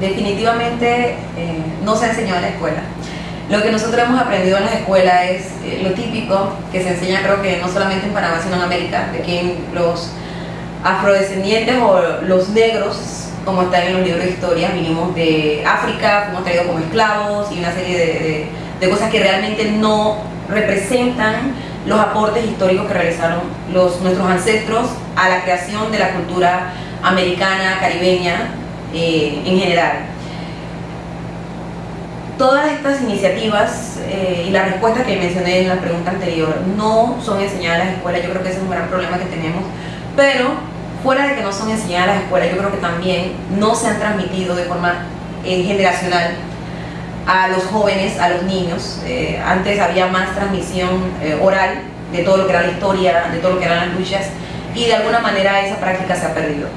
definitivamente eh, no se ha enseñado en la escuela. Lo que nosotros hemos aprendido en la escuela es eh, lo típico que se enseña creo que no solamente en Panamá sino en América, de que los afrodescendientes o los negros, como están en los libros de historia, vinimos de África, fuimos traídos como esclavos y una serie de, cosas que realmente no representan los aportes históricos que realizaron nuestros ancestros a la creación de la cultura americana, caribeña eh, en general. Todas estas iniciativas eh, y la respuesta que mencioné en la pregunta anterior no son enseñadas en las escuelas, yo creo que ese es un gran problema que tenemos, pero fuera de que no son enseñadas en las escuelas, yo creo que también no se han transmitido de forma eh, generacional a los jóvenes, a los niños. Eh, antes había más transmisión eh, oral de todo lo que era la historia, de todo lo que eran las luchas y de alguna manera esa práctica se ha perdido.